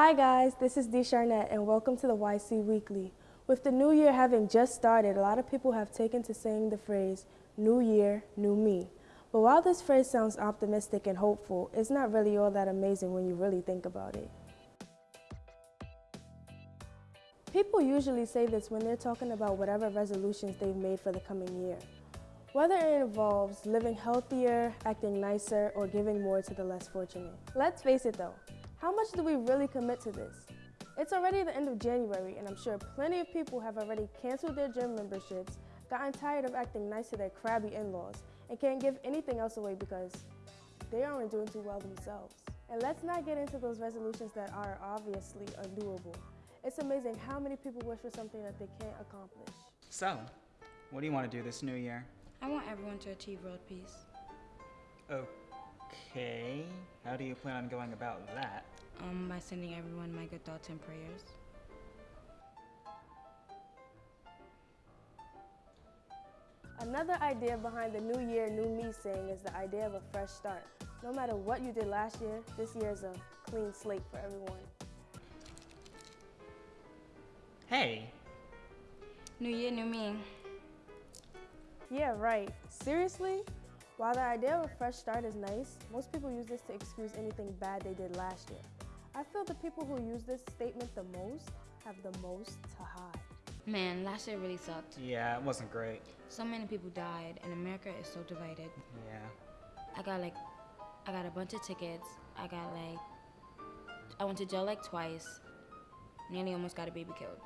Hi guys, this is Dee Charnett and welcome to the YC Weekly. With the new year having just started, a lot of people have taken to saying the phrase, new year, new me. But while this phrase sounds optimistic and hopeful, it's not really all that amazing when you really think about it. People usually say this when they're talking about whatever resolutions they've made for the coming year. Whether it involves living healthier, acting nicer, or giving more to the less fortunate. Let's face it though, how much do we really commit to this? It's already the end of January and I'm sure plenty of people have already canceled their gym memberships, gotten tired of acting nice to their crabby in-laws, and can't give anything else away because they aren't doing too well themselves. And let's not get into those resolutions that are obviously undoable. It's amazing how many people wish for something that they can't accomplish. So, what do you want to do this new year? I want everyone to achieve world peace. Oh, Okay, how do you plan on going about that? Um, by sending everyone my good thoughts and prayers. Another idea behind the New Year, New Me saying is the idea of a fresh start. No matter what you did last year, this year is a clean slate for everyone. Hey, New year, new me. Yeah, right. Seriously? While the idea of a fresh start is nice, most people use this to excuse anything bad they did last year. I feel the people who use this statement the most have the most to hide. Man, last year really sucked. yeah, it wasn't great. So many people died, and America is so divided. Yeah. I got like, I got a bunch of tickets. I got like, I went to jail like twice. Nearly almost got a baby killed.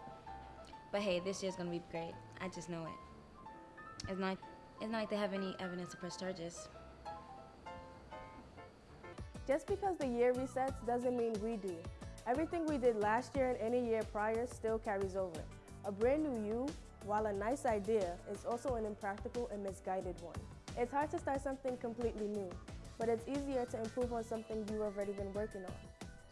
But hey, this year's gonna be great. I just know it. It's not, it's not like they have any evidence to press charges. Just because the year resets doesn't mean we do. Everything we did last year and any year prior still carries over. A brand new you, while a nice idea, is also an impractical and misguided one. It's hard to start something completely new, but it's easier to improve on something you've already been working on.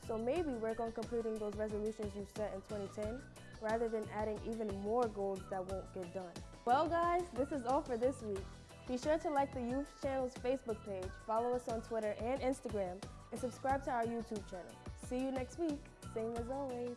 So maybe work on completing those resolutions you set in 2010 rather than adding even more goals that won't get done. Well guys, this is all for this week. Be sure to like the Youth Channel's Facebook page, follow us on Twitter and Instagram, and subscribe to our YouTube channel. See you next week, same as always.